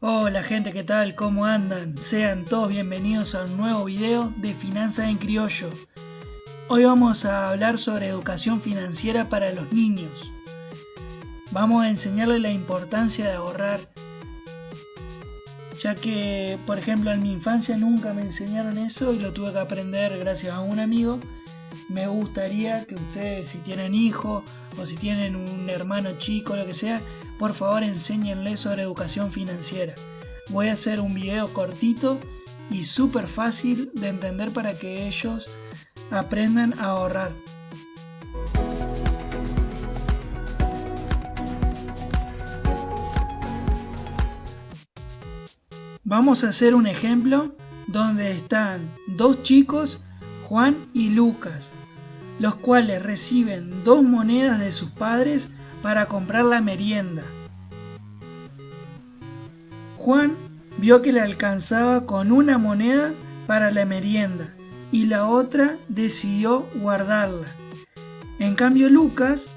Hola gente, ¿qué tal? ¿Cómo andan? Sean todos bienvenidos a un nuevo video de Finanzas en Criollo. Hoy vamos a hablar sobre educación financiera para los niños. Vamos a enseñarles la importancia de ahorrar, ya que, por ejemplo, en mi infancia nunca me enseñaron eso y lo tuve que aprender gracias a un amigo. Me gustaría que ustedes, si tienen hijos o si tienen un hermano chico, lo que sea, por favor enséñenle sobre educación financiera. Voy a hacer un video cortito y súper fácil de entender para que ellos aprendan a ahorrar. Vamos a hacer un ejemplo donde están dos chicos, Juan y Lucas, los cuales reciben dos monedas de sus padres para comprar la merienda. Juan vio que le alcanzaba con una moneda para la merienda y la otra decidió guardarla. En cambio Lucas,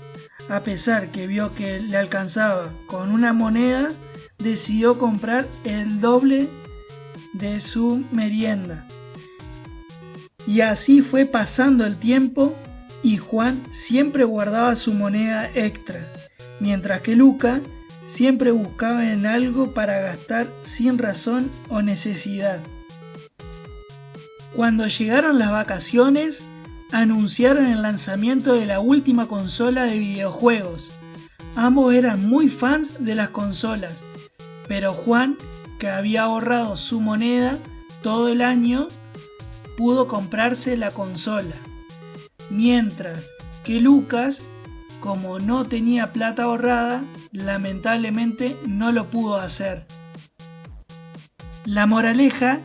a pesar que vio que le alcanzaba con una moneda, decidió comprar el doble de su merienda. Y así fue pasando el tiempo y Juan siempre guardaba su moneda extra, mientras que Luca siempre buscaba en algo para gastar sin razón o necesidad. Cuando llegaron las vacaciones, anunciaron el lanzamiento de la última consola de videojuegos. Ambos eran muy fans de las consolas, pero Juan, que había ahorrado su moneda todo el año, pudo comprarse la consola mientras que Lucas, como no tenía plata ahorrada, lamentablemente no lo pudo hacer. La moraleja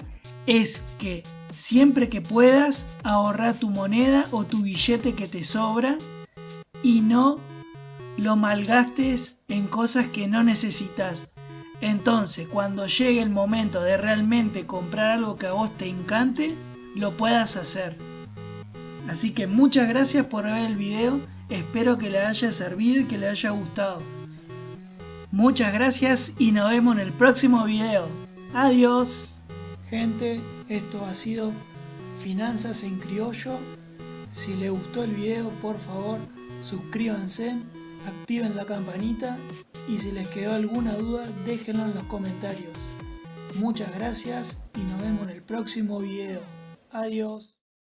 es que siempre que puedas ahorrar tu moneda o tu billete que te sobra y no lo malgastes en cosas que no necesitas. Entonces, cuando llegue el momento de realmente comprar algo que a vos te encante, lo puedas hacer. Así que muchas gracias por ver el video, espero que le haya servido y que le haya gustado. Muchas gracias y nos vemos en el próximo video. Adiós. Gente, esto ha sido Finanzas en Criollo. Si les gustó el video, por favor, suscríbanse, activen la campanita y si les quedó alguna duda, déjenlo en los comentarios. Muchas gracias y nos vemos en el próximo video. Adiós.